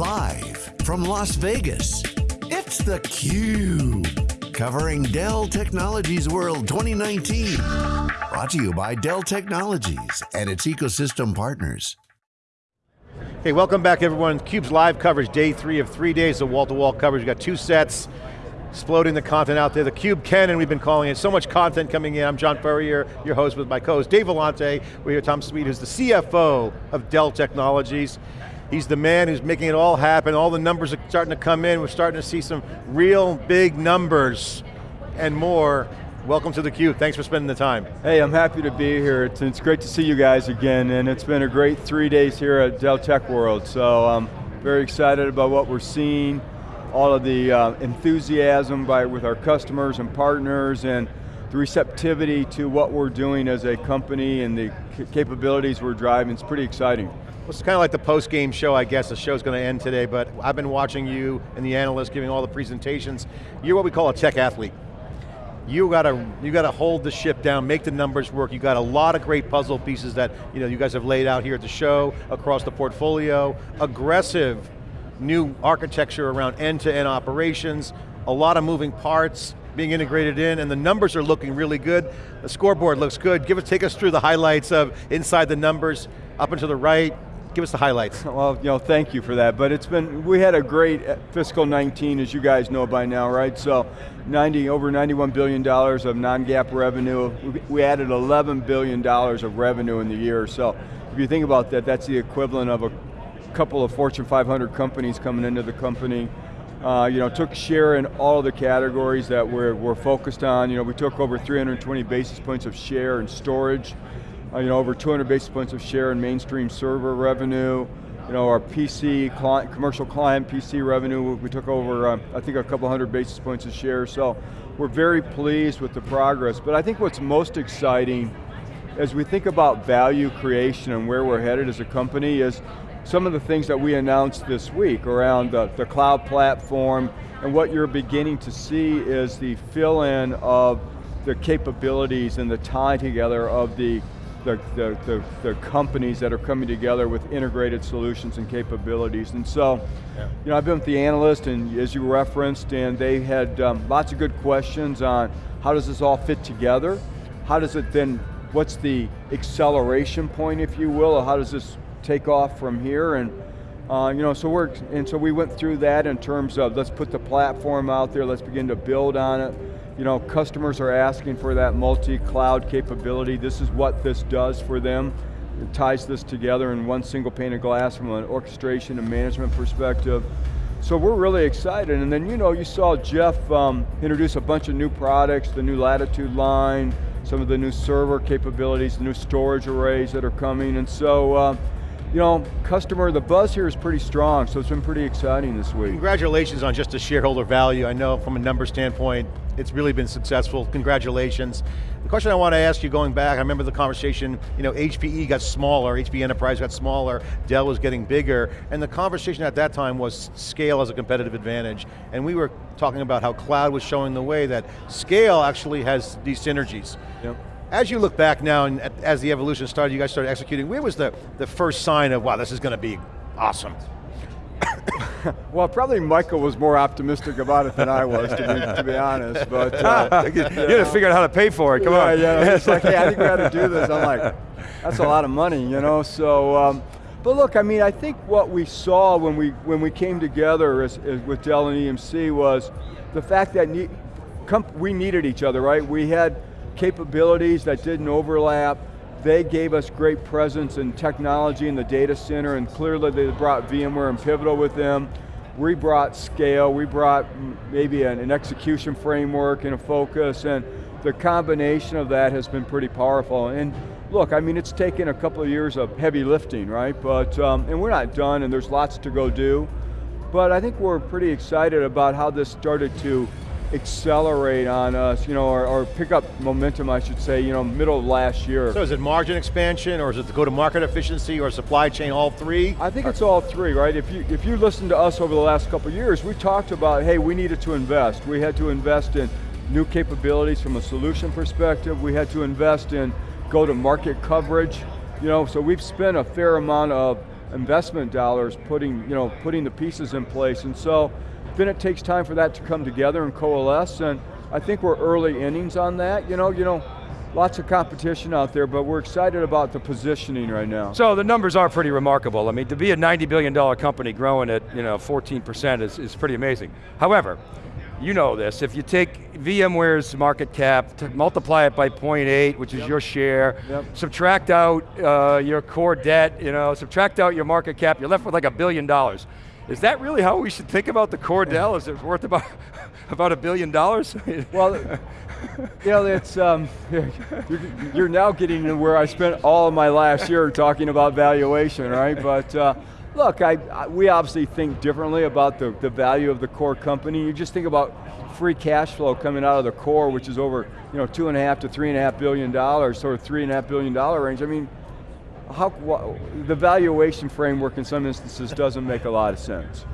Live from Las Vegas, it's theCUBE. Covering Dell Technologies World 2019. Brought to you by Dell Technologies and its ecosystem partners. Hey, welcome back everyone. CUBE's live coverage, day three of three days of wall-to-wall -wall coverage. We've got two sets, exploding the content out there. The Cube Canon, we've been calling it. So much content coming in. I'm John Furrier, your host with my co-host Dave Vellante. We're here, Tom Sweet, who's the CFO of Dell Technologies. He's the man who's making it all happen. All the numbers are starting to come in. We're starting to see some real big numbers and more. Welcome to theCUBE, thanks for spending the time. Hey, I'm happy to be here. It's, it's great to see you guys again, and it's been a great three days here at Dell Tech World, so I'm very excited about what we're seeing, all of the uh, enthusiasm by, with our customers and partners, and the receptivity to what we're doing as a company and the capabilities we're driving, it's pretty exciting. It's kind of like the post-game show, I guess. The show's going to end today, but I've been watching you and the analysts giving all the presentations. You're what we call a tech athlete. You got to you got to hold the ship down, make the numbers work. You got a lot of great puzzle pieces that you know you guys have laid out here at the show, across the portfolio. Aggressive new architecture around end-to-end -end operations, a lot of moving parts, being integrated in, and the numbers are looking really good. The scoreboard looks good. Give us, take us through the highlights of inside the numbers, up and to the right, Give us the highlights. Well, you know, thank you for that. But it's been, we had a great uh, fiscal 19, as you guys know by now, right? So 90, over $91 billion of non-GAAP revenue. We added $11 billion of revenue in the year. So if you think about that, that's the equivalent of a couple of Fortune 500 companies coming into the company. Uh, you know, took share in all of the categories that we're, we're focused on. You know, we took over 320 basis points of share in storage uh, you know, over 200 basis points of share in mainstream server revenue. You know, our PC, client, commercial client PC revenue, we took over, uh, I think a couple hundred basis points of share, so we're very pleased with the progress. But I think what's most exciting as we think about value creation and where we're headed as a company is some of the things that we announced this week around the, the cloud platform, and what you're beginning to see is the fill-in of the capabilities and the tie together of the the, the, the, the, companies that are coming together with integrated solutions and capabilities. And so, yeah. you know, I've been with the analyst and as you referenced, and they had um, lots of good questions on how does this all fit together? How does it then, what's the acceleration point, if you will, or how does this take off from here? And uh, you know, so we're, and so we went through that in terms of let's put the platform out there, let's begin to build on it you know, customers are asking for that multi-cloud capability. This is what this does for them. It ties this together in one single pane of glass from an orchestration and management perspective. So we're really excited, and then you know, you saw Jeff um, introduce a bunch of new products, the new Latitude line, some of the new server capabilities, the new storage arrays that are coming, and so uh, you know, customer, the buzz here is pretty strong, so it's been pretty exciting this week. Congratulations on just the shareholder value. I know from a number standpoint, it's really been successful. Congratulations. The question I want to ask you going back, I remember the conversation, you know, HPE got smaller, HP Enterprise got smaller, Dell was getting bigger, and the conversation at that time was scale as a competitive advantage. And we were talking about how cloud was showing the way that scale actually has these synergies. Yep. As you look back now, and as the evolution started, you guys started executing, where was the, the first sign of, wow, this is going to be awesome? well, probably Michael was more optimistic about it than I was, to be, to be honest. But uh, you, had to figure out how to pay for it. Come yeah, on. Yeah, it's like, hey, I think we got to do this. I'm like, that's a lot of money, you know. So, um, but look, I mean, I think what we saw when we when we came together as, as with Dell and EMC was the fact that ne we needed each other, right? We had capabilities that didn't overlap. They gave us great presence in technology in the data center and clearly they brought VMware and Pivotal with them. We brought scale, we brought maybe an, an execution framework and a focus and the combination of that has been pretty powerful. And look, I mean, it's taken a couple of years of heavy lifting, right? But, um, and we're not done and there's lots to go do. But I think we're pretty excited about how this started to accelerate on us, you know, or, or, pick up momentum, I should say, you know, middle of last year. So is it margin expansion, or is it the go-to-market efficiency, or supply chain, all three? I think it's all three, right? If you, if you listen to us over the last couple years, we talked about, hey, we needed to invest. We had to invest in new capabilities from a solution perspective. We had to invest in go-to-market coverage. You know, so we've spent a fair amount of investment dollars putting, you know, putting the pieces in place. And so then it takes time for that to come together and coalesce and I think we're early innings on that. You know, you know, lots of competition out there, but we're excited about the positioning right now. So the numbers are pretty remarkable. I mean, to be a $90 billion company growing at you know 14% is, is pretty amazing. However, you know this, if you take VMware's market cap, to multiply it by 0.8, which is yep. your share, yep. subtract out uh, your core debt, you know, subtract out your market cap, you're left with like a billion dollars. Is that really how we should think about the core Dell? Is it worth about, about a billion dollars? well, you know, it's, um, you're, you're, now getting to where I spent all of my last year talking about valuation, right? But uh, look, I, I, we obviously think differently about the, the value of the core company. You just think about free cash flow coming out of the core, which is over you know, two and a half to three and a half billion dollars, sort of three and a half billion dollar range. I mean, how, the valuation framework in some instances doesn't make a lot of sense.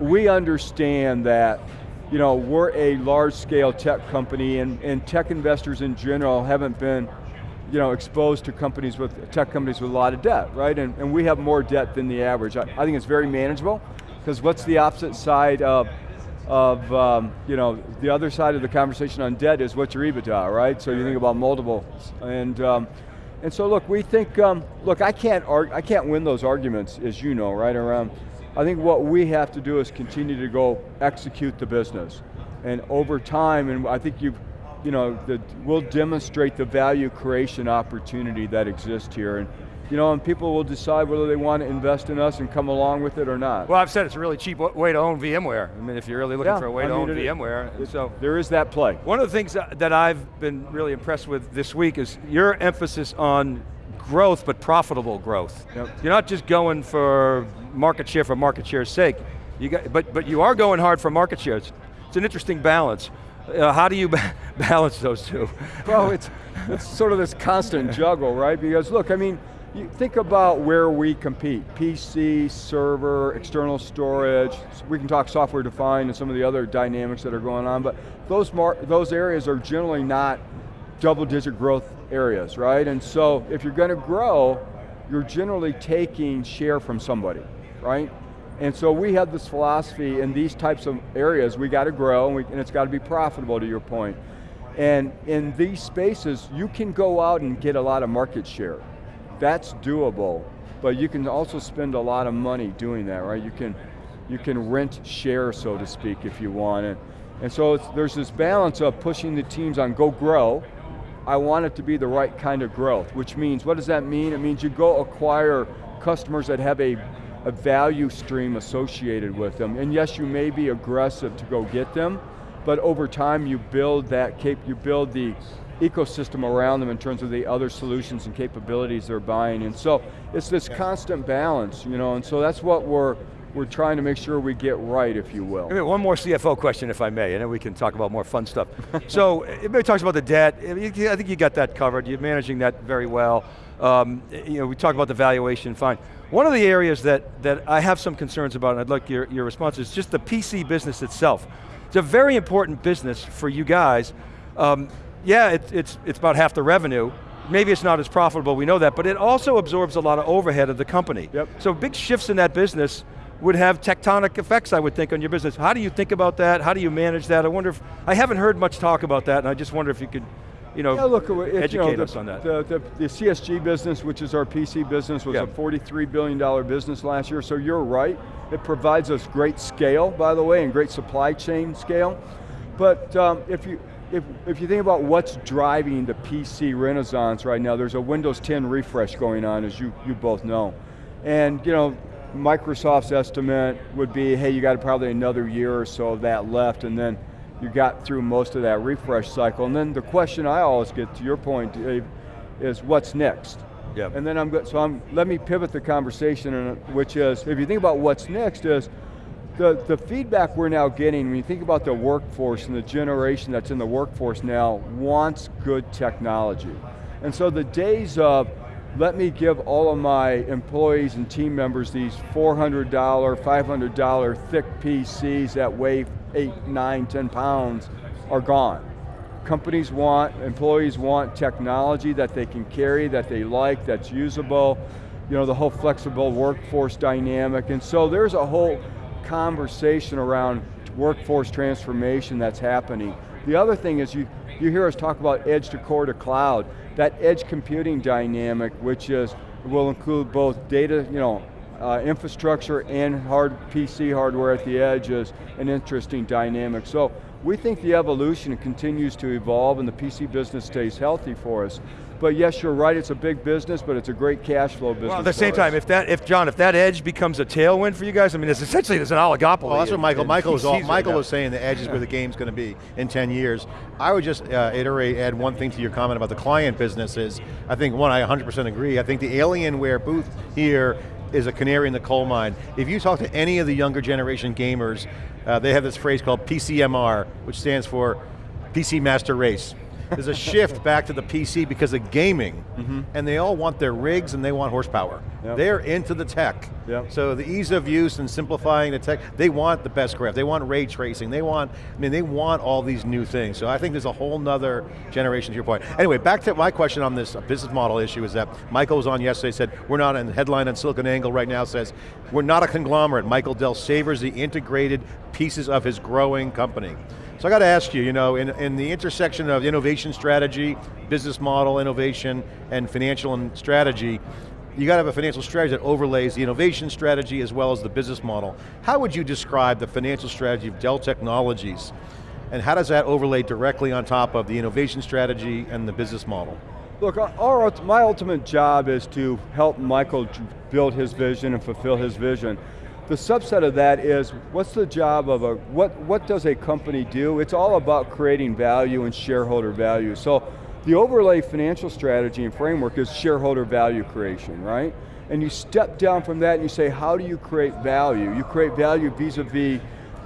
We understand that you know, we're a large scale tech company and, and tech investors in general haven't been you know, exposed to companies with, tech companies with a lot of debt, right? And, and we have more debt than the average. I, I think it's very manageable, because what's the opposite side of, of um, you know, the other side of the conversation on debt is what's your EBITDA, right? So you think about multiples. And, um, and so look, we think, um, look, I can't, I can't win those arguments, as you know, right, around I think what we have to do is continue to go execute the business. And over time, and I think you've, you know, the, we'll demonstrate the value creation opportunity that exists here. And, you know, and people will decide whether they want to invest in us and come along with it or not. Well, I've said it's a really cheap way to own VMware. I mean, if you're really looking yeah, for a way I to mean, own it, VMware. It, so There is that play. One of the things that I've been really impressed with this week is your emphasis on growth, but profitable growth. Yep. You're not just going for market share for market share's sake. You got, but, but you are going hard for market shares. It's an interesting balance. Uh, how do you balance those two? Well, it's, it's sort of this constant juggle, right? Because look, I mean, you think about where we compete. PC, server, external storage, we can talk software defined and some of the other dynamics that are going on, but those, those areas are generally not double digit growth areas, right? And so if you're going to grow, you're generally taking share from somebody, right? And so we have this philosophy in these types of areas, we got to grow and, we, and it's got to be profitable to your point. And in these spaces, you can go out and get a lot of market share. That's doable, but you can also spend a lot of money doing that, right? You can, you can rent share, so to speak, if you want. it. and so there's this balance of pushing the teams on go grow, I want it to be the right kind of growth, which means, what does that mean? It means you go acquire customers that have a, a value stream associated with them. And yes, you may be aggressive to go get them, but over time you build that cap you build the ecosystem around them in terms of the other solutions and capabilities they're buying. And so it's this constant balance, you know, and so that's what we're we're trying to make sure we get right, if you will. One more CFO question, if I may, and then we can talk about more fun stuff. so, everybody talks about the debt. I think you got that covered. You're managing that very well. Um, you know, we talk about the valuation, fine. One of the areas that, that I have some concerns about, and I'd like your, your response, is just the PC business itself. It's a very important business for you guys. Um, yeah, it, it's, it's about half the revenue, maybe it's not as profitable, we know that, but it also absorbs a lot of overhead of the company. Yep. So big shifts in that business would have tectonic effects, I would think, on your business. How do you think about that? How do you manage that? I wonder if, I haven't heard much talk about that, and I just wonder if you could you know, yeah, look, it, educate you know, the, us on that. The, the, the, CSG business, which is our PC business, was yeah. a $43 billion business last year, so you're right. It provides us great scale, by the way, and great supply chain scale. But um, if, you, if, if you think about what's driving the PC renaissance right now, there's a Windows 10 refresh going on, as you, you both know. And you know, Microsoft's estimate would be, hey, you got probably another year or so of that left, and then you got through most of that refresh cycle. And then the question I always get, to your point, Dave, is what's next? Yep. And then I'm good, so I'm, let me pivot the conversation, which is, if you think about what's next is, the, the feedback we're now getting, when you think about the workforce and the generation that's in the workforce now, wants good technology. And so the days of, let me give all of my employees and team members these $400, $500 thick PCs that weigh eight, nine, 10 pounds are gone. Companies want, employees want technology that they can carry, that they like, that's usable. you know, the whole flexible workforce dynamic, and so there's a whole conversation around workforce transformation that's happening. The other thing is you, you hear us talk about edge to core to cloud, that edge computing dynamic, which is, will include both data, you know, uh, infrastructure and hard PC hardware at the edge is an interesting dynamic. So we think the evolution continues to evolve and the PC business stays healthy for us. But yes, you're right, it's a big business, but it's a great cash flow business Well, at the same time, if that, if John, if that edge becomes a tailwind for you guys, I mean, it's essentially there's an oligopoly. Well, that's what Michael. Michael was all, PCs right Michael was saying the edge is where the game's going to be in 10 years. I would just uh, iterate, add one thing to your comment about the client businesses. I think one, I 100% agree. I think the Alienware booth here is a canary in the coal mine. If you talk to any of the younger generation gamers, uh, they have this phrase called PCMR, which stands for PC Master Race. There's a shift back to the PC because of gaming, mm-hmm. and they all want their rigs and they want horsepower. Yep. They're into the tech. Yep. So the ease of use and simplifying the tech, they want the best graph, they want ray tracing, they want, I mean, they want all these new things. So I think there's a whole nother generation to your point. Anyway, back to my question on this business model issue is that Michael was on yesterday, said, we're not, in headline on Silicon Angle right now says, we're not a conglomerate. Michael Dell savors the integrated pieces of his growing company. So I got to ask you, you know, in, in the intersection of innovation strategy, business model, innovation, and financial and strategy, you got to have a financial strategy that overlays the innovation strategy as well as the business model. How would you describe the financial strategy of Dell Technologies? And how does that overlay directly on top of the innovation strategy and the business model? Look, our, my ultimate job is to help Michael build his vision and fulfill his vision. The subset of that is, what's the job of a, what, what does a company do? It's all about creating value and shareholder value. So the overlay financial strategy and framework is shareholder value creation, right? And you step down from that and you say, how do you create value? You create value vis-a-vis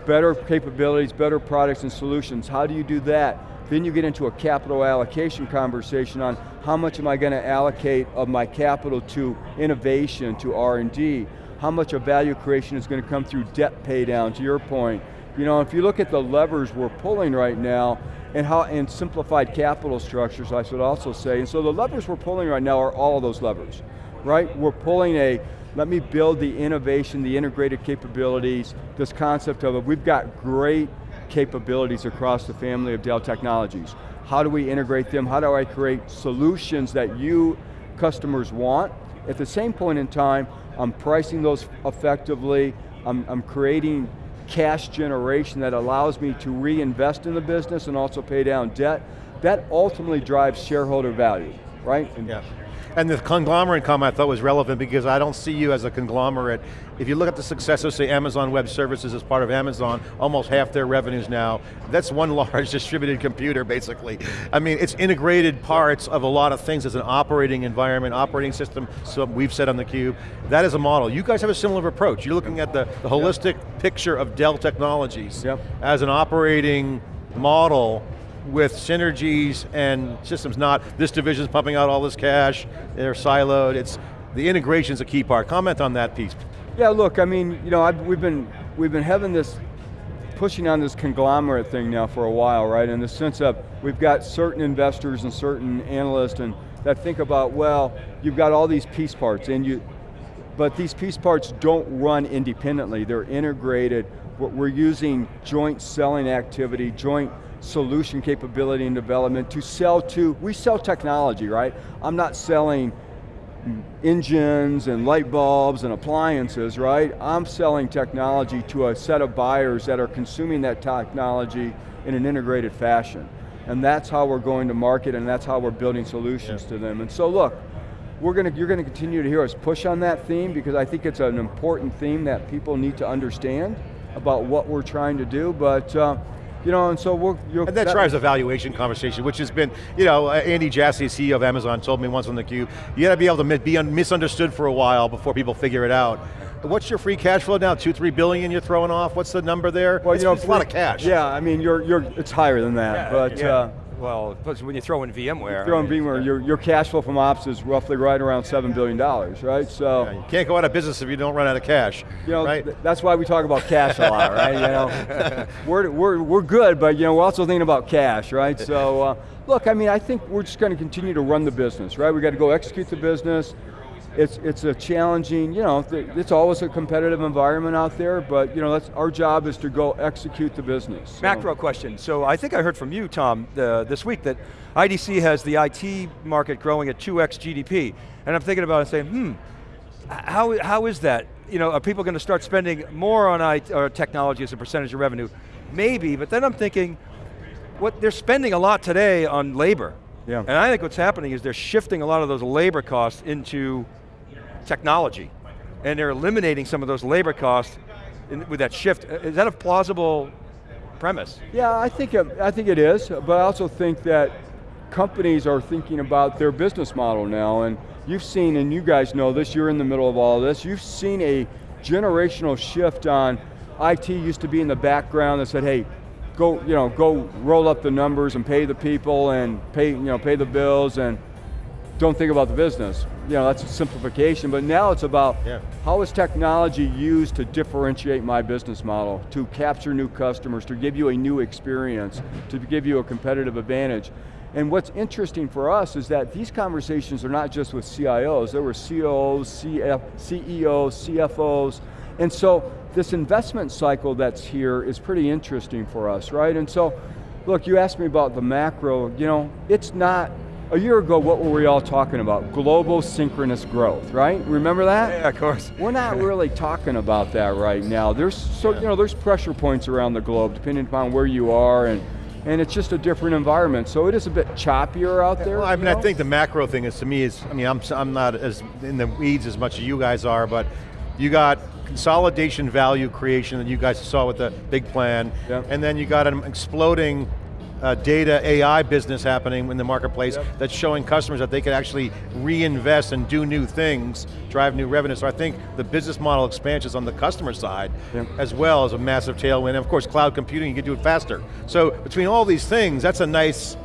better capabilities, better products and solutions. How do you do that? Then you get into a capital allocation conversation on how much am I going to allocate of my capital to innovation, to R&D? How much of value creation is going to come through debt pay down, to your point. You know, if you look at the levers we're pulling right now, and how and simplified capital structures, I should also say, and so the levers we're pulling right now are all of those levers, right? We're pulling a, let me build the innovation, the integrated capabilities, this concept of it. We've got great capabilities across the family of Dell Technologies. How do we integrate them? How do I create solutions that you customers want? At the same point in time, I'm pricing those effectively, I'm, I'm creating cash generation that allows me to reinvest in the business and also pay down debt. That ultimately drives shareholder value, right? And Yeah. And the conglomerate comment I thought was relevant because I don't see you as a conglomerate. If you look at the success of say Amazon Web Services as part of Amazon, almost half their revenues now, that's one large distributed computer basically. I mean, it's integrated parts of a lot of things as an operating environment, operating system, so we've said on theCUBE. That is a model. You guys have a similar approach. You're looking at the, the holistic picture of Dell Technologies Yep. as an operating model with synergies and systems, not this division's pumping out all this cash, they're siloed, it's, the integration's a key part. Comment on that piece. Yeah, look, I mean, you know, I've, we've been we've been having this pushing on this conglomerate thing now for a while, right? In the sense of we've got certain investors and certain analysts and that think about, well, you've got all these piece parts and you, but these piece parts don't run independently. They're integrated. We're we're using joint selling activity, joint solution capability and development to sell to, we sell technology, right? I'm not selling engines and light bulbs and appliances, right? I'm selling technology to a set of buyers that are consuming that technology in an integrated fashion. And that's how we're going to market and that's how we're building solutions to them. And so look, we're going to, you're going to continue to hear us push on that theme because I think it's an important theme that people need to understand about what we're trying to do, but uh, you know, and so we're, you're, And that, drives a valuation conversation, which has been, you know, uh, Andy Jassy, CEO of Amazon, told me once on theCUBE, you got to be able to be misunderstood for a while before people figure it out. What's your free cash flow now? Two, three billion you're throwing off? What's the number there? Well, it's, you know, it's a lot of cash. Yeah, I mean, you're, you're, it's higher than that, but yeah. uh, well, when you throw in VMware. Throw in I mean, VMware, your, your cash flow from ops is roughly right around $7 billion, right? So, Yeah, You can't go out of business if you don't run out of cash, you know, right? th- that's why we talk about cash a lot, right? You know, we're, we're, we're good, but you know, we're also thinking about cash, right? So, uh, look, I mean, I think we're just going to continue to run the business, right? We got to go execute the business. It's, it's a challenging, you know, th- it's always a competitive environment out there, but you know, that's, our job is to go execute the business. so. Macro question. So I think I heard from you, Tom, uh, this week that IDC has the IT market growing at 2x GDP. And I'm thinking about it saying, hmm, how, how is that? You know, are people going to start spending more on IT, or technology as a percentage of revenue? Maybe, but then I'm thinking, what they're spending a lot today on labor. Yeah. And I think what's happening is they're shifting a lot of those labor costs into technology. And they're eliminating some of those labor costs in, with that shift. Uh, is that a plausible premise? Yeah, I think, it, I think it is, but I also think that companies are thinking about their business model now, and you've seen, and you guys know this, you're in the middle of all of this, you've seen a generational shift on, IT used to be in the background that said, hey, go, you know, go roll up the numbers and pay the people and pay, you know, pay the bills and don't think about the business. You know, that's a simplification, but now it's about Yeah. how is technology used to differentiate my business model, to capture new customers, to give you a new experience, to give you a competitive advantage. And what's interesting for us is that these conversations are not just with CIOs, there were COOs, CF, CEOs, CFOs, and so this investment cycle that's here is pretty interesting for us, right? And so, look, you asked me about the macro, you know, it's not, a year ago, what were we all talking about? Global synchronous growth, right? Remember that? Yeah, of course. We're not really talking about that right now. There's so you know there's pressure points around the globe depending upon where you are and and it's just a different environment. So it is a bit choppier out there. Well, I mean, you I think the macro thing is, to me, is, I mean, I'm, I'm not as in the weeds as much as you guys are, but you got consolidation value creation that you guys saw with the big plan, Yeah. and then you got an exploding uh, data AI business happening in the marketplace Yep. that's showing customers that they can actually reinvest and do new things, drive new revenue. So I think the business model expansions on the customer side, Yep. as well as a massive tailwind. And of course, cloud computing, you can do it faster. So between all these things, that's a nice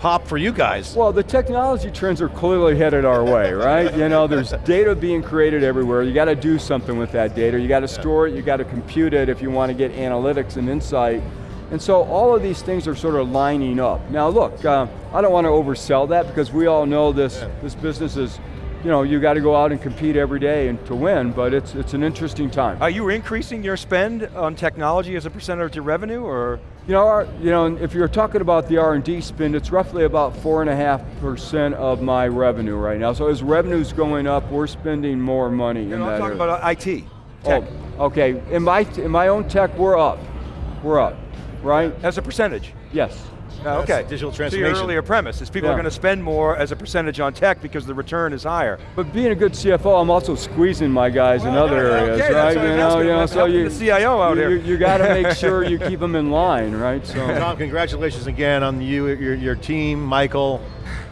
pop for you guys. Well, the technology trends are clearly headed our way, right? You know, there's data being created everywhere. You got to do something with that data. You got to store it, you got to compute it if you want to get analytics and insight. And so all of these things are sort of lining up. Now look, uh, I don't want to oversell that because we all know this, this business is, you know, you got to go out and compete every day and to win, but it's, it's an interesting time. Are you increasing your spend on technology as a percentage of your revenue, or? You know, our, you know, if you're talking about the R&D spend, it's roughly about four and a half percent of my revenue right now. So as revenue's going up, we're spending more money You in know, I'm talking area. about IT, tech, Oh, okay, in my, in my own tech, we're up. We're up, right? as a percentage. Yes. Uh, okay. digital transformation. So your transformation. earlier premise is people Yeah. are going to spend more as a percentage on tech because the return is higher. But being a good CFO, I'm also squeezing my guys in Well, other okay, areas, that's right? what You I'm know, you know, so you, the CIO out you, here. You, got to make sure you keep them in line, right? So. Tom, congratulations again on you, your, your team, Michael,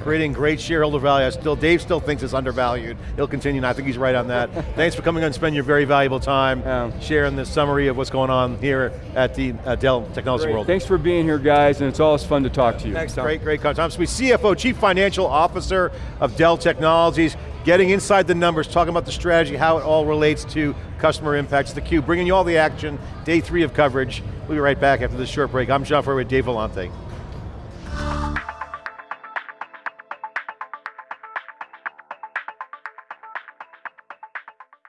creating great shareholder value. I still, Dave still thinks it's undervalued. He'll continue, and I think he's right on that. Thanks for coming on and spending your very valuable time Yeah. sharing this summary of what's going on here at the uh, Dell Technology Great. World. Thanks for being here, guys, and it's always fun to talk to you. Thanks, Tom. Great, great. Tom Sweet, CFO, Chief Financial Officer of Dell Technologies, getting inside the numbers, talking about the strategy, how it all relates to customer impacts, the Cube, bringing you all the action, day three of coverage. We'll be right back after this short break. I'm John Furrier with Dave Vellante.